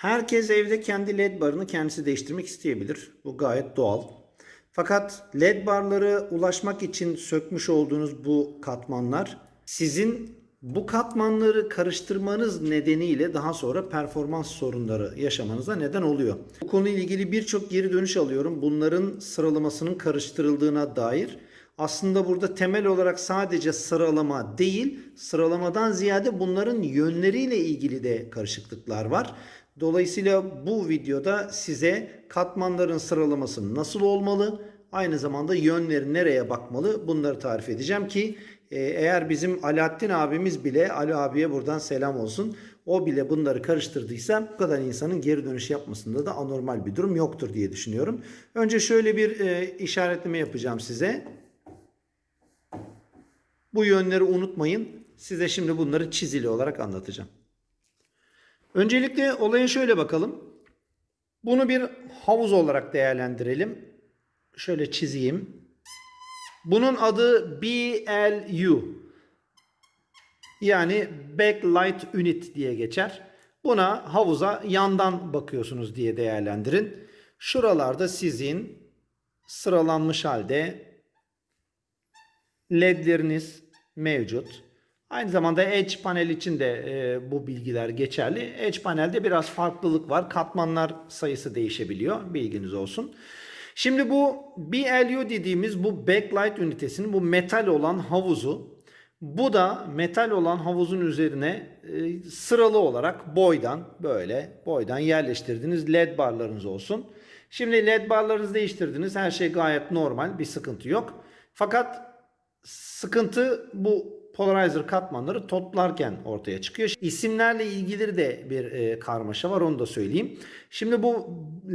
Herkes evde kendi led barını kendisi değiştirmek isteyebilir. Bu gayet doğal. Fakat led barları ulaşmak için sökmüş olduğunuz bu katmanlar sizin bu katmanları karıştırmanız nedeniyle daha sonra performans sorunları yaşamanıza neden oluyor. Bu konuyla ilgili birçok geri dönüş alıyorum. Bunların sıralamasının karıştırıldığına dair. Aslında burada temel olarak sadece sıralama değil, sıralamadan ziyade bunların yönleriyle ilgili de karışıklıklar var. Dolayısıyla bu videoda size katmanların sıralaması nasıl olmalı, aynı zamanda yönleri nereye bakmalı bunları tarif edeceğim ki e, eğer bizim Alaaddin abimiz bile, Ali abiye buradan selam olsun, o bile bunları karıştırdıysa bu kadar insanın geri dönüş yapmasında da anormal bir durum yoktur diye düşünüyorum. Önce şöyle bir e, işaretleme yapacağım size. Bu yönleri unutmayın. Size şimdi bunları çizili olarak anlatacağım. Öncelikle olaya şöyle bakalım. Bunu bir havuz olarak değerlendirelim. Şöyle çizeyim. Bunun adı BLU. Yani Backlight Unit diye geçer. Buna havuza yandan bakıyorsunuz diye değerlendirin. Şuralarda sizin sıralanmış halde ledleriniz mevcut. Aynı zamanda Edge panel için de e, bu bilgiler geçerli. Edge panelde biraz farklılık var. Katmanlar sayısı değişebiliyor. Bilginiz olsun. Şimdi bu BLU dediğimiz bu backlight ünitesinin bu metal olan havuzu bu da metal olan havuzun üzerine e, sıralı olarak boydan böyle boydan yerleştirdiğiniz led barlarınız olsun. Şimdi led barlarınızı değiştirdiniz. Her şey gayet normal. Bir sıkıntı yok. Fakat sıkıntı bu polarizer katmanları toplarken ortaya çıkıyor. İsimlerle ilgili de bir e, karmaşa var onu da söyleyeyim. Şimdi bu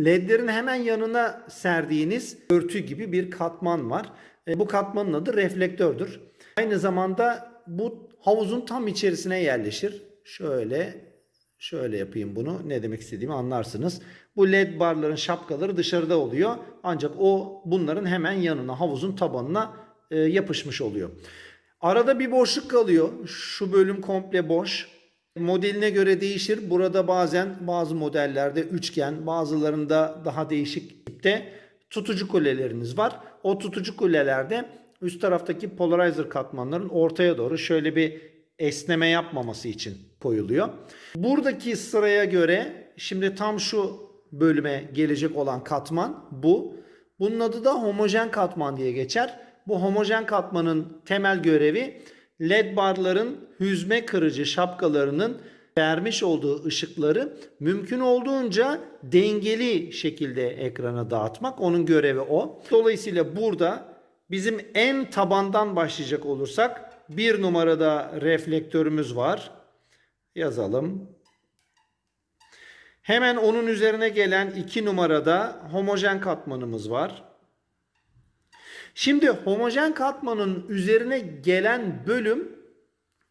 ledlerin hemen yanına serdiğiniz örtü gibi bir katman var. E, bu katmanın adı reflektördür. Aynı zamanda bu havuzun tam içerisine yerleşir. Şöyle şöyle yapayım bunu. Ne demek istediğimi anlarsınız. Bu led barların şapkaları dışarıda oluyor. Ancak o bunların hemen yanına havuzun tabanına e, yapışmış oluyor. Arada bir boşluk kalıyor. Şu bölüm komple boş. Modeline göre değişir. Burada bazen bazı modellerde üçgen, bazılarında daha değişik tipte tutucu kuleleriniz var. O tutucu kulelerde üst taraftaki polarizer katmanların ortaya doğru şöyle bir esneme yapmaması için koyuluyor. Buradaki sıraya göre şimdi tam şu bölüme gelecek olan katman bu. Bunun adı da homojen katman diye geçer. Bu homojen katmanın temel görevi led barların hüzme kırıcı şapkalarının vermiş olduğu ışıkları mümkün olduğunca dengeli şekilde ekrana dağıtmak. Onun görevi o. Dolayısıyla burada bizim en tabandan başlayacak olursak bir numarada reflektörümüz var. Yazalım. Hemen onun üzerine gelen iki numarada homojen katmanımız var. Şimdi homojen katmanın üzerine gelen bölüm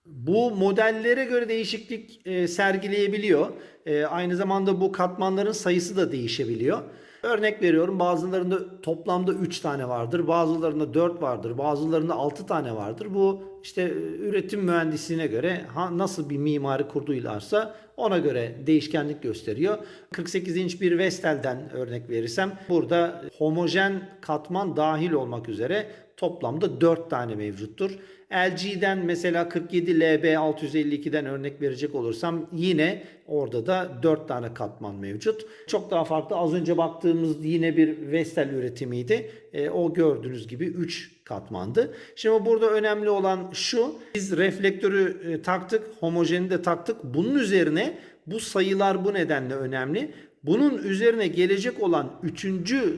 bu modellere göre değişiklik e, sergileyebiliyor. E, aynı zamanda bu katmanların sayısı da değişebiliyor. Örnek veriyorum bazılarında toplamda 3 tane vardır, bazılarında 4 vardır, bazılarında 6 tane vardır. Bu işte üretim mühendisliğine göre nasıl bir mimari kurduylarsa ona göre değişkenlik gösteriyor. 48 inç bir Vestel'den örnek verirsem burada homojen katman dahil olmak üzere toplamda 4 tane mevcuttur. LG'den mesela 47 LB 652'den örnek verecek olursam yine orada da 4 tane katman mevcut. Çok daha farklı az önce baktığımız yine bir Vestel üretimiydi. E, o gördüğünüz gibi 3 katmandı. Şimdi burada önemli olan şu. Biz reflektörü e, taktık, homojeni de taktık. Bunun üzerine bu sayılar bu nedenle önemli. Bunun üzerine gelecek olan 3.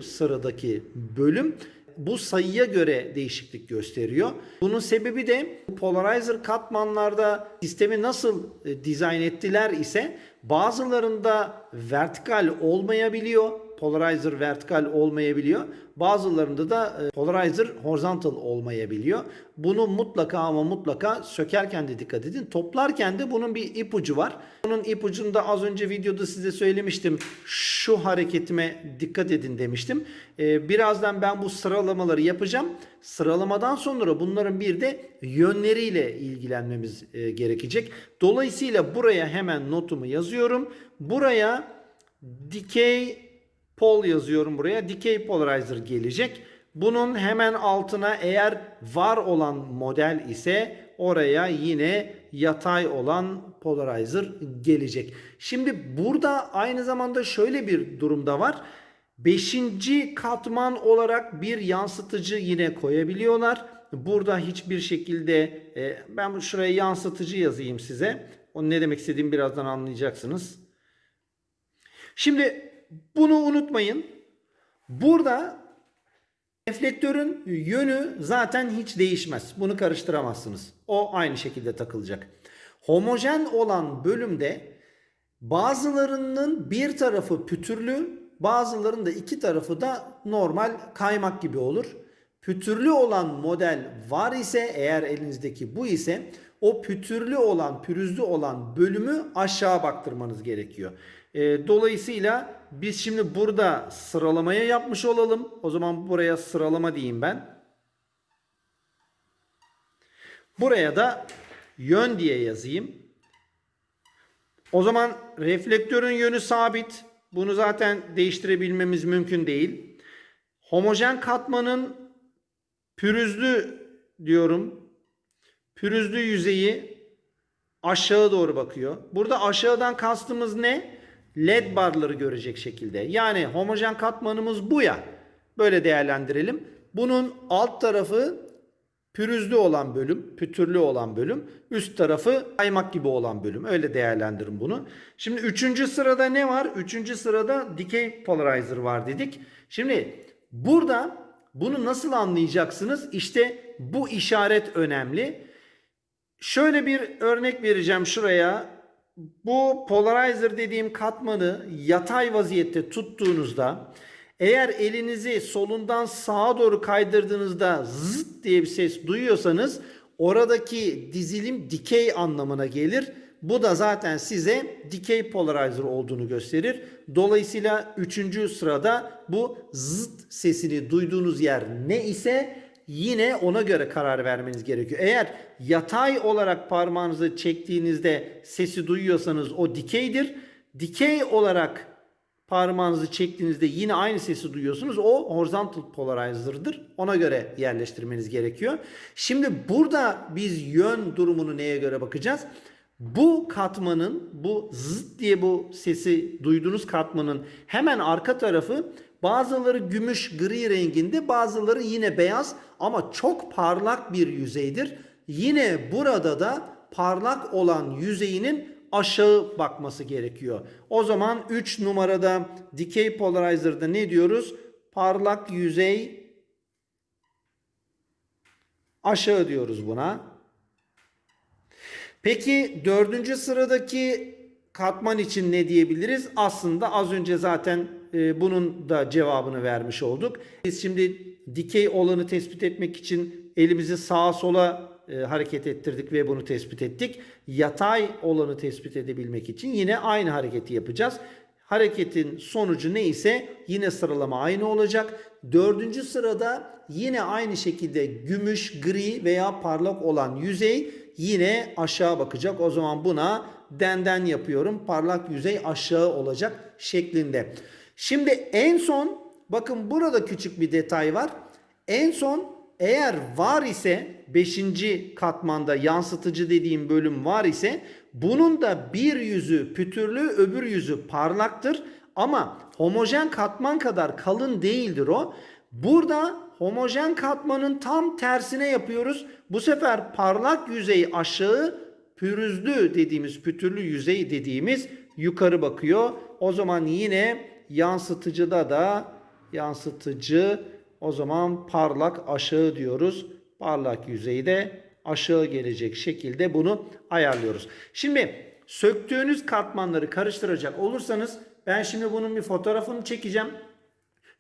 sıradaki bölüm bu sayıya göre değişiklik gösteriyor. Bunun sebebi de polarizer katmanlarda sistemi nasıl e, dizayn ettiler ise bazılarında vertikal olmayabiliyor. Polarizer vertikal olmayabiliyor. Bazılarında da e, polarizer horizontal olmayabiliyor. Bunu mutlaka ama mutlaka sökerken de dikkat edin. Toplarken de bunun bir ipucu var. Bunun ipucunda az önce videoda size söylemiştim. Şu hareketime dikkat edin demiştim. Ee, birazdan ben bu sıralamaları yapacağım. Sıralamadan sonra bunların bir de yönleriyle ilgilenmemiz e, gerekecek. Dolayısıyla buraya hemen notumu yazıyorum. Buraya dikey pol yazıyorum buraya. Dikey polarizer gelecek. Bunun hemen altına eğer var olan model ise oraya yine yatay olan polarizer gelecek. Şimdi burada aynı zamanda şöyle bir durumda var. Beşinci katman olarak bir yansıtıcı yine koyabiliyorlar. Burada hiçbir şekilde e, ben şuraya yansıtıcı yazayım size. O ne demek istediğimi birazdan anlayacaksınız. Şimdi bunu unutmayın. Burada reflektörün yönü zaten hiç değişmez. Bunu karıştıramazsınız. O aynı şekilde takılacak. Homojen olan bölümde bazılarının bir tarafı pütürlü, bazılarının da iki tarafı da normal kaymak gibi olur. Pütürlü olan model var ise eğer elinizdeki bu ise o pütürlü olan, pürüzlü olan bölümü aşağı baktırmanız gerekiyor. E, dolayısıyla biz şimdi burada sıralamaya yapmış olalım. O zaman buraya sıralama diyeyim ben. Buraya da yön diye yazayım. O zaman reflektörün yönü sabit. Bunu zaten değiştirebilmemiz mümkün değil. Homojen katmanın pürüzlü diyorum. Pürüzlü yüzeyi aşağı doğru bakıyor. Burada aşağıdan kastımız ne? LED barları görecek şekilde. Yani homojen katmanımız bu ya. Böyle değerlendirelim. Bunun alt tarafı pürüzlü olan bölüm, pütürlü olan bölüm, üst tarafı kaymak gibi olan bölüm. Öyle değerlendirin bunu. Şimdi üçüncü sırada ne var? Üçüncü sırada dikey polarizer var dedik. Şimdi burada bunu nasıl anlayacaksınız? İşte bu işaret önemli. Şöyle bir örnek vereceğim şuraya. Bu polarizer dediğim katmanı yatay vaziyette tuttuğunuzda eğer elinizi solundan sağa doğru kaydırdığınızda zıt diye bir ses duyuyorsanız oradaki dizilim dikey anlamına gelir. Bu da zaten size dikey polarizer olduğunu gösterir. Dolayısıyla üçüncü sırada bu zıt sesini duyduğunuz yer ne ise yine ona göre karar vermeniz gerekiyor. Eğer yatay olarak parmağınızı çektiğinizde sesi duyuyorsanız o dikeydir. Dikey olarak parmağınızı çektiğinizde yine aynı sesi duyuyorsunuz. O horizontal polarizer'dır. Ona göre yerleştirmeniz gerekiyor. Şimdi burada biz yön durumunu neye göre bakacağız? Bu katmanın, bu zıt diye bu sesi duyduğunuz katmanın hemen arka tarafı bazıları gümüş gri renginde, bazıları yine beyaz ama çok parlak bir yüzeydir. Yine burada da parlak olan yüzeyinin aşağı bakması gerekiyor. O zaman 3 numarada dikey polarizer'da ne diyoruz? Parlak yüzey aşağı diyoruz buna. Peki dördüncü sıradaki katman için ne diyebiliriz? Aslında az önce zaten e, bunun da cevabını vermiş olduk. Biz şimdi dikey olanı tespit etmek için elimizi sağa sola e, hareket ettirdik ve bunu tespit ettik. Yatay olanı tespit edebilmek için yine aynı hareketi yapacağız. Hareketin sonucu neyse yine sıralama aynı olacak. Dördüncü sırada yine aynı şekilde gümüş, gri veya parlak olan yüzey yine aşağı bakacak. O zaman buna denden yapıyorum. Parlak yüzey aşağı olacak şeklinde. Şimdi en son bakın burada küçük bir detay var. En son eğer var ise 5. katmanda yansıtıcı dediğim bölüm var ise bunun da bir yüzü pütürlü öbür yüzü parlaktır. Ama homojen katman kadar kalın değildir o. Burada homojen katmanın tam tersine yapıyoruz. Bu sefer parlak yüzey aşağı, pürüzlü dediğimiz, pütürlü yüzey dediğimiz yukarı bakıyor. O zaman yine yansıtıcıda da yansıtıcı o zaman parlak aşağı diyoruz. Parlak yüzeyde aşağı gelecek şekilde bunu ayarlıyoruz. Şimdi söktüğünüz katmanları karıştıracak olursanız ben şimdi bunun bir fotoğrafını çekeceğim.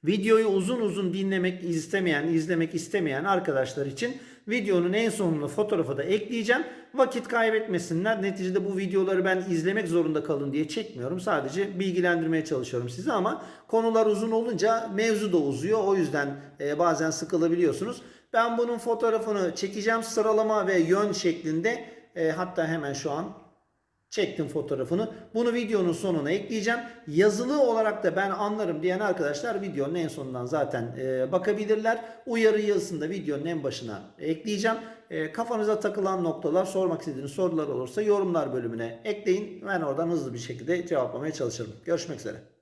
Videoyu uzun uzun dinlemek istemeyen, izlemek istemeyen arkadaşlar için videonun en sonuna fotoğrafı da ekleyeceğim. Vakit kaybetmesinler. Neticede bu videoları ben izlemek zorunda kalın diye çekmiyorum. Sadece bilgilendirmeye çalışıyorum sizi ama konular uzun olunca mevzu da uzuyor. O yüzden e, bazen sıkılabiliyorsunuz. Ben bunun fotoğrafını çekeceğim sıralama ve yön şeklinde. E, hatta hemen şu an Çektim fotoğrafını. Bunu videonun sonuna ekleyeceğim. Yazılı olarak da ben anlarım diyen arkadaşlar videonun en sonundan zaten e, bakabilirler. Uyarı yazısını da videonun en başına ekleyeceğim. E, kafanıza takılan noktalar, sormak istediğiniz sorular olursa yorumlar bölümüne ekleyin. Ben oradan hızlı bir şekilde cevaplamaya çalışırım. Görüşmek üzere.